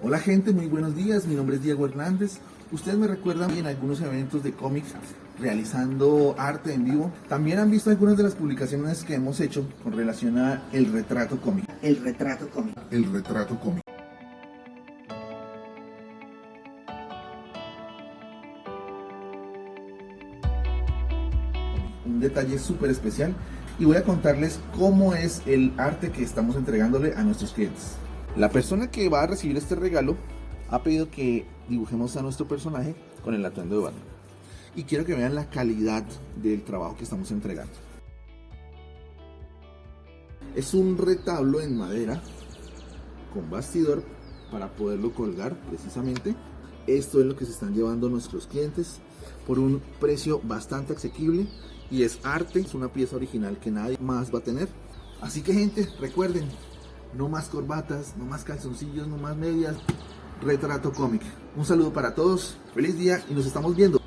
Hola gente, muy buenos días, mi nombre es Diego Hernández. Ustedes me recuerdan en algunos eventos de cómics realizando arte en vivo. También han visto algunas de las publicaciones que hemos hecho con relación a el retrato cómic. El retrato cómico. El retrato cómic. Un detalle súper especial y voy a contarles cómo es el arte que estamos entregándole a nuestros clientes. La persona que va a recibir este regalo ha pedido que dibujemos a nuestro personaje con el atuendo de Batman. Y quiero que vean la calidad del trabajo que estamos entregando. Es un retablo en madera con bastidor para poderlo colgar precisamente. Esto es lo que se están llevando nuestros clientes por un precio bastante asequible y es arte, es una pieza original que nadie más va a tener. Así que gente, recuerden, no más corbatas, no más calzoncillos, no más medias, retrato cómic. Un saludo para todos, feliz día y nos estamos viendo.